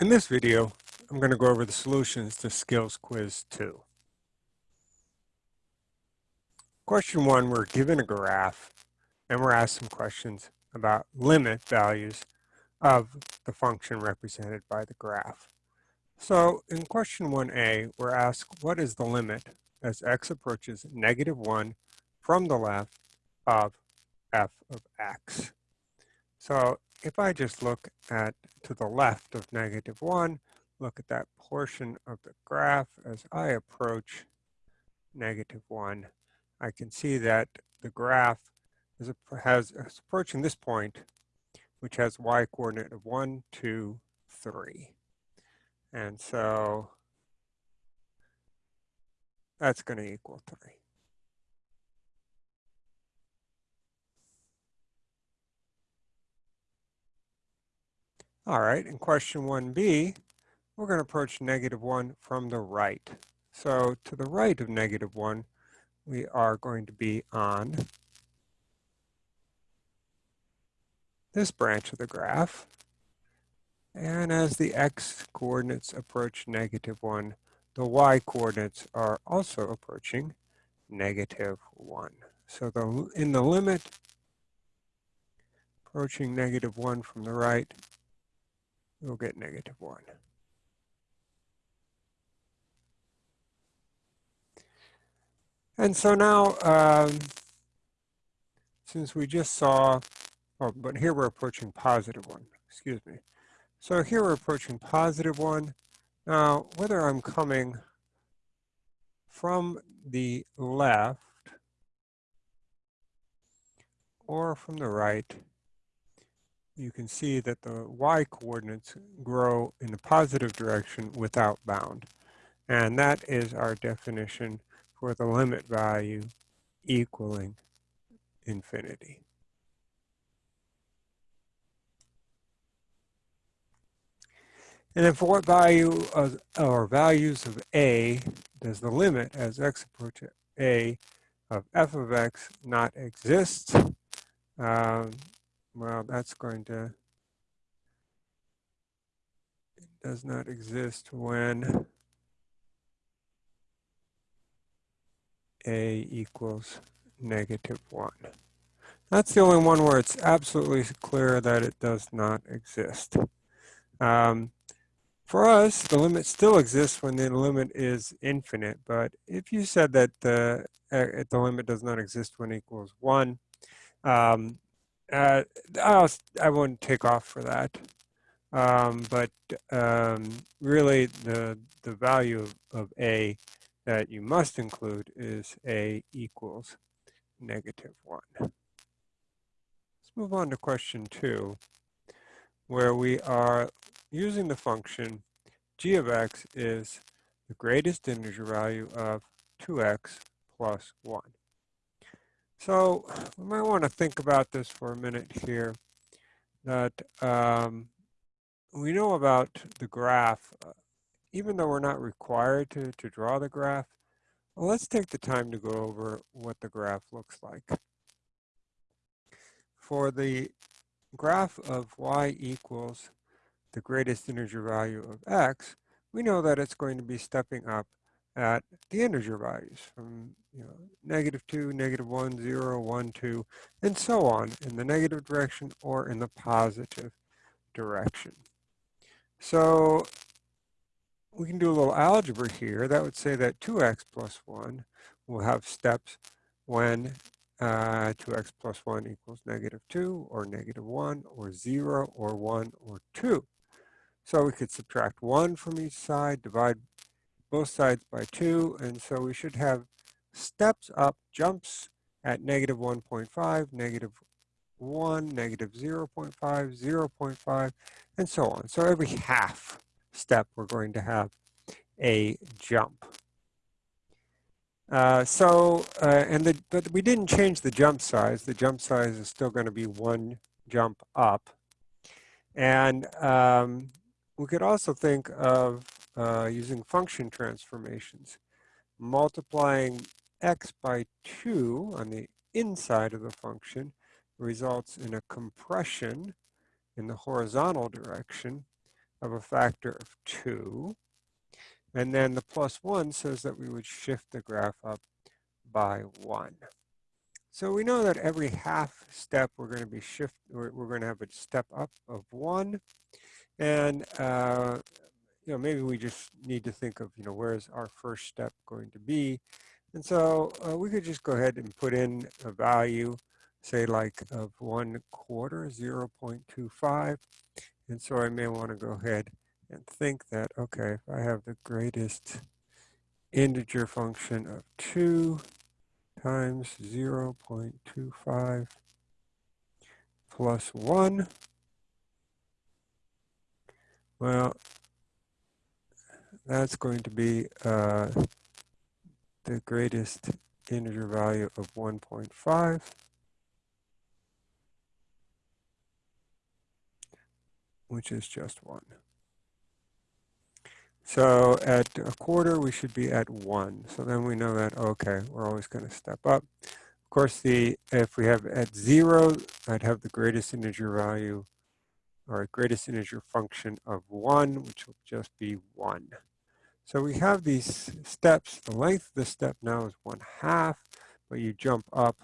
In this video, I'm going to go over the solutions to Skills Quiz 2. Question one, we're given a graph and we're asked some questions about limit values of the function represented by the graph. So in question 1a, we're asked what is the limit as x approaches negative 1 from the left of f of x. So if I just look at to the left of negative 1, look at that portion of the graph as I approach negative 1, I can see that the graph is, has, is approaching this point, which has y coordinate of 1, 2, 3. And so that's going to equal 3. All right, in question 1b, we're going to approach negative 1 from the right. So to the right of negative 1, we are going to be on this branch of the graph. And as the x coordinates approach negative 1, the y coordinates are also approaching negative 1. So the, in the limit, approaching negative 1 from the right, we'll get negative 1. And so now, um, since we just saw, oh, but here we're approaching positive 1, excuse me. So here we're approaching positive 1. Now, whether I'm coming from the left or from the right, you can see that the y coordinates grow in the positive direction without bound. And that is our definition for the limit value equaling infinity. And then for what value of, or values of a does the limit as x approaches a of f of x not exist? Um, well, that's going to, it does not exist when a equals negative 1. That's the only one where it's absolutely clear that it does not exist. Um, for us, the limit still exists when the limit is infinite, but if you said that the, uh, the limit does not exist when equals 1, um, uh, I'll, I won't take off for that. Um, but um, really, the, the value of, of A that you must include is A equals negative 1. Let's move on to question 2, where we are using the function g of x is the greatest integer value of 2x plus 1. So we might want to think about this for a minute here, that um, we know about the graph, uh, even though we're not required to, to draw the graph, well, let's take the time to go over what the graph looks like. For the graph of y equals the greatest integer value of x, we know that it's going to be stepping up at the integer values from you know, negative 2, negative 1, 0, 1, 2, and so on in the negative direction or in the positive direction. So we can do a little algebra here. That would say that 2x plus 1 will have steps when uh, 2x plus 1 equals negative 2 or negative 1 or 0 or 1 or 2. So we could subtract 1 from each side, divide both sides by 2, and so we should have steps up, jumps at negative 1.5, negative 1, negative 0 0.5, 0 0.5, and so on. So every half step, we're going to have a jump. Uh, so, uh, and the, but we didn't change the jump size. The jump size is still going to be one jump up. And um, we could also think of uh, using function transformations, multiplying x by 2 on the inside of the function results in a compression in the horizontal direction of a factor of 2. And then the plus 1 says that we would shift the graph up by 1. So we know that every half step we're going to be shift, we're, we're going to have a step up of 1. And, uh, you know, maybe we just need to think of, you know, where's our first step going to be. And so uh, we could just go ahead and put in a value, say like of 1 quarter, 0 0.25. And so I may want to go ahead and think that, okay, if I have the greatest integer function of 2 times 0 0.25 plus 1, well, that's going to be uh, the greatest integer value of 1.5. which is just 1. So at a quarter, we should be at 1. So then we know that, okay, we're always going to step up. Of course, the if we have at 0, I'd have the greatest integer value or greatest integer function of 1, which will just be 1. So we have these steps. The length of the step now is 1 half, but you jump up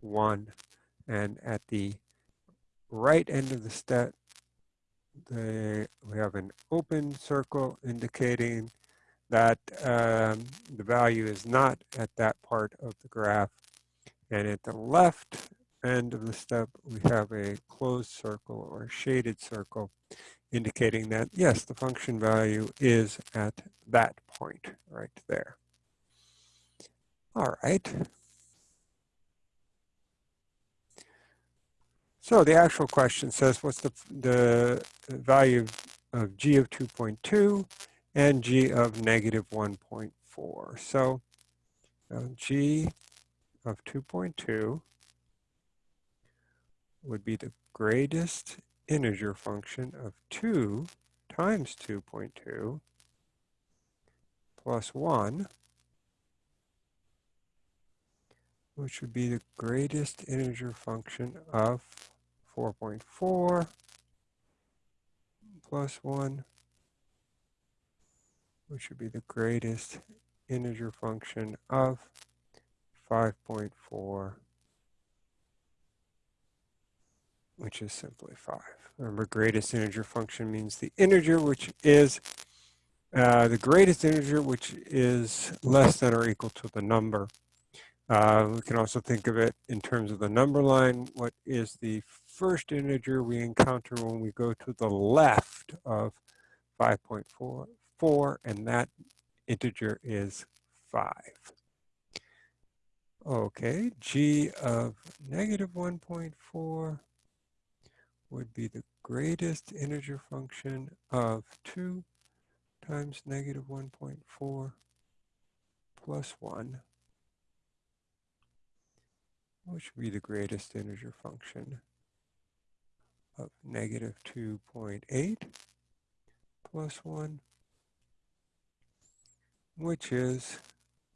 1. And at the right end of the step, we have an open circle indicating that um, the value is not at that part of the graph. And at the left end of the step, we have a closed circle or shaded circle indicating that, yes, the function value is at that point right there. All right. So the actual question says, what's the, the value of g of 2.2 and g of negative 1.4? So uh, g of 2.2 would be the greatest integer function of 2 times 2.2 plus 1, which would be the greatest integer function of 4.4 plus 1, which would be the greatest integer function of 5.4, which is simply 5. Remember, greatest integer function means the integer which is uh, the greatest integer which is less than or equal to the number. Uh, we can also think of it in terms of the number line. What is the first integer we encounter when we go to the left of 5.44, and that integer is 5. Okay, g of negative 1.4 would be the greatest integer function of 2 times negative 1.4 plus 1, which would be the greatest integer function of negative 2.8 plus 1, which is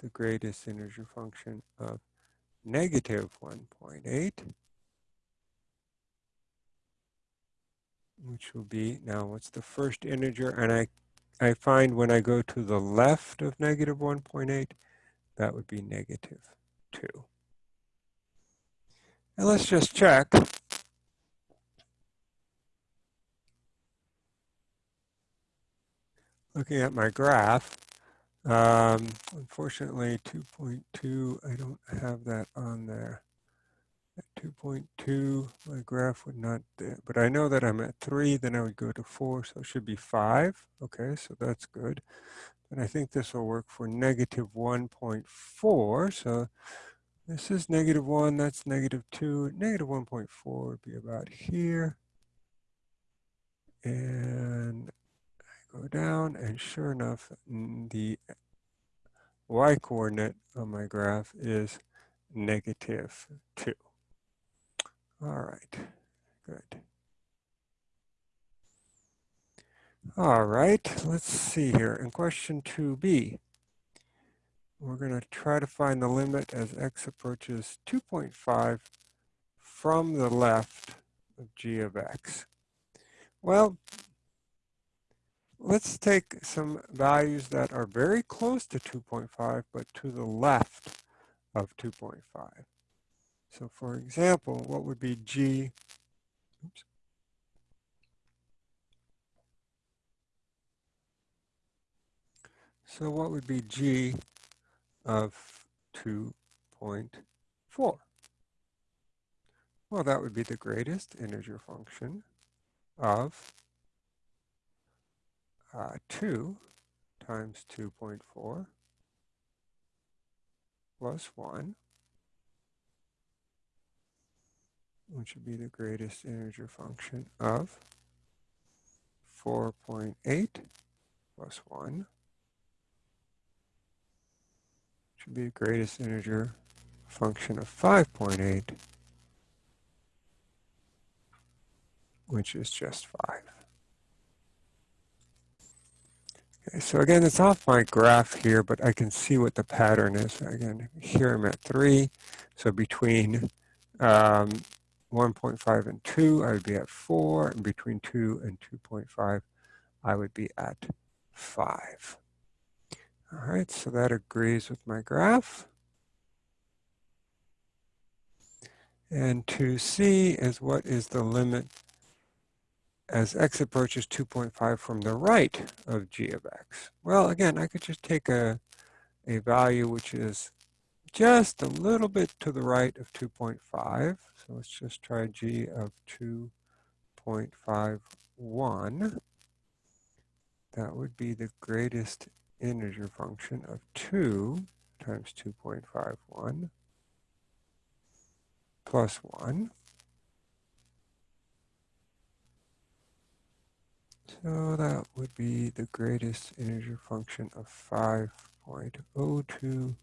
the greatest integer function of negative 1.8, which will be, now what's the first integer? And I, I find when I go to the left of negative 1.8, that would be negative 2. And let's just check looking at my graph, um, unfortunately 2.2, I don't have that on there. At 2.2, my graph would not, there, but I know that I'm at 3, then I would go to 4, so it should be 5. Okay, so that's good. And I think this will work for negative 1.4. So this is negative 1, that's negative 2. Negative 1.4 would be about here. And I go down and sure enough the y coordinate on my graph is negative 2. All right, good. All right, let's see here. In question 2b, we're going to try to find the limit as x approaches 2.5 from the left of g of x. Well, let's take some values that are very close to 2.5, but to the left of 2.5. So for example, what would be G, oops, So what would be G of 2.4? Well, that would be the greatest integer function of uh, 2 times 2.4 plus 1, which would be the greatest integer function of 4.8 plus 1, which would be the greatest integer function of 5.8 which is just 5. Okay, so again, it's off my graph here, but I can see what the pattern is. Again, here I'm at 3. So between um, 1.5 and 2, I would be at 4. And between 2 and 2.5, I would be at 5. All right, so that agrees with my graph. And to see is what is the limit as x approaches 2.5 from the right of g of x? Well, again, I could just take a, a value which is just a little bit to the right of 2.5. So let's just try g of 2.51. That would be the greatest integer function of 2 times 2.51 plus 1. So that would be the greatest integer function of 5.02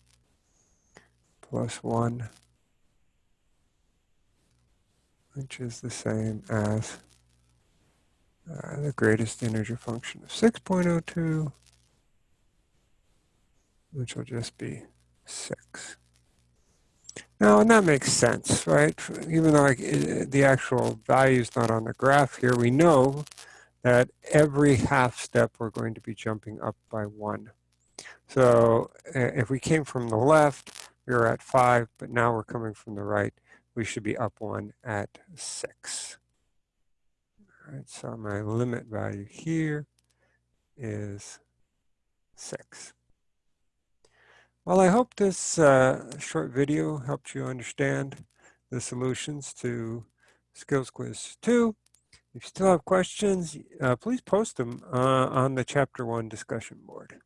plus 1, which is the same as uh, the greatest integer function of 6.02, which will just be 6. Now, and that makes sense, right? Even though the actual value is not on the graph here, we know that every half step we're going to be jumping up by one. So if we came from the left, we were at five, but now we're coming from the right, we should be up one at six. All right, so my limit value here is six. Well, I hope this uh, short video helped you understand the solutions to Skills Quiz 2. If you still have questions, uh, please post them uh, on the Chapter 1 discussion board.